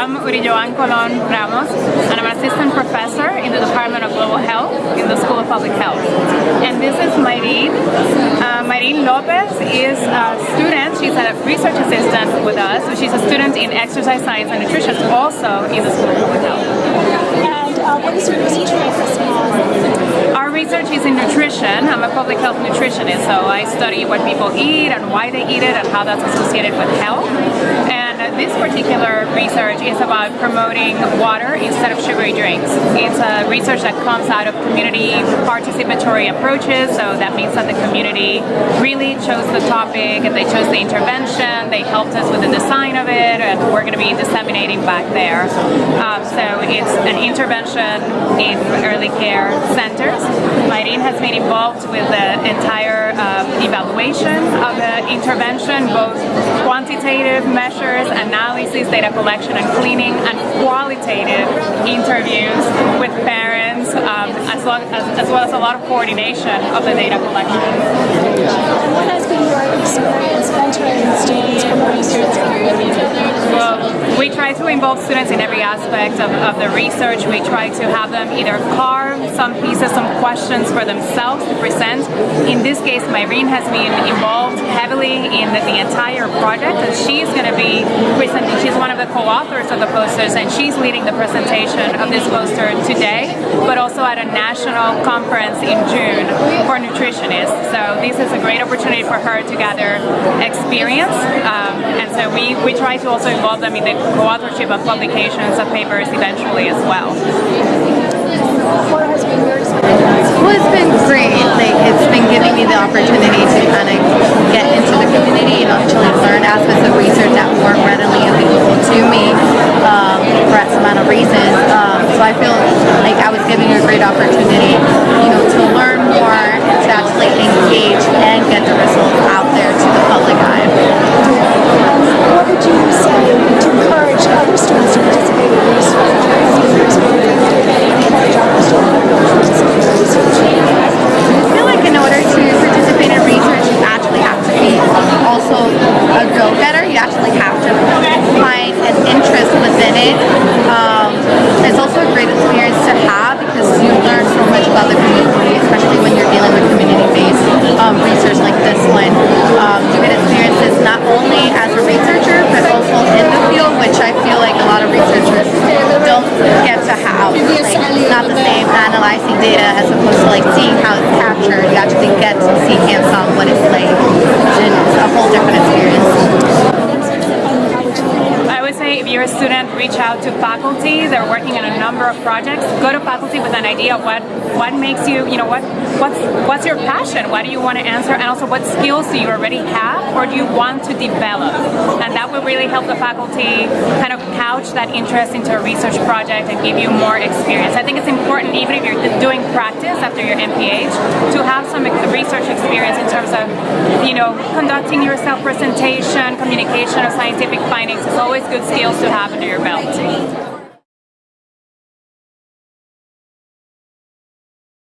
I'm Uriyoán Colon Ramos, and I'm an assistant professor in the Department of Global Health in the School of Public Health. And this is Mayrin. Uh, Lopez is a student, she's a research assistant with us, so she's a student in exercise science and nutrition, also in the School of Public Health. And uh, what is your research focus? Our research is in nutrition. I'm a public health nutritionist, so I study what people eat and why they eat it and how that's associated with health. And this particular research is about promoting water instead of sugary drinks. It's a research that comes out of community participatory approaches, so that means that the community really chose the topic and they chose the intervention, they helped us with the design of it, and we're going to be disseminating back there. Um, so it's an intervention in early care centers. Has been involved with the entire um, evaluation of the intervention, both quantitative measures analysis, data collection and cleaning, and qualitative interviews with parents, um, as, well as, as, well as a lot of coordination of the data collection. What has been your experience mentoring students from research well, we try to involve students in every aspect of, of the research. We try to have them either carve some pieces, some questions for themselves to present. In this case, Mayrin has been involved heavily the, entire project and she's going to be presenting. She's one of the co-authors of the posters and she's leading the presentation of this poster today, but also at a national conference in June for nutritionists. So this is a great opportunity for her to gather experience um, and so we, we try to also involve them in the co-authorship of publications of papers eventually as well. What has been great. Like, it's been giving me the opportunity to kind of get into the community and actually learn aspects of research that weren't readily available to me um, for some amount of reasons. Um, so I feel like I was giving a great opportunity, you know, to learn more, to actually engage and get the results out there to the public eye. What would you say to encourage other students to participate in research? Encourage other students to participate in research? I feel like in order to participate in research, you actually have to be also a go-getter. You actually have to find an interest within it. Um, it's also a great experience to have because you learn so much about the community, especially when you're dealing with community-based um, research like this one. Um, you get experiences not only as a researcher, but also in the field, which I feel like a lot of researchers don't get to have. Like, it's not the same analyzing data as opposed to like seeing how it's captured. You actually get to see what it's like, it's a whole different experience. I would say if you're a student, reach out to faculty. They're working on a number of projects. Go to faculty with an idea of what what makes you, you know, what what's what's your passion? What do you want to answer? And also what skills do you already have or do you want to develop? And that will really help the faculty kind of couch that interest into a research project and give you more experience. I think it's important, even if you're doing practice after your MPH, to have some research experience in terms of, you know, conducting your self-presentation, communication of scientific findings is always good skills to have under your belt.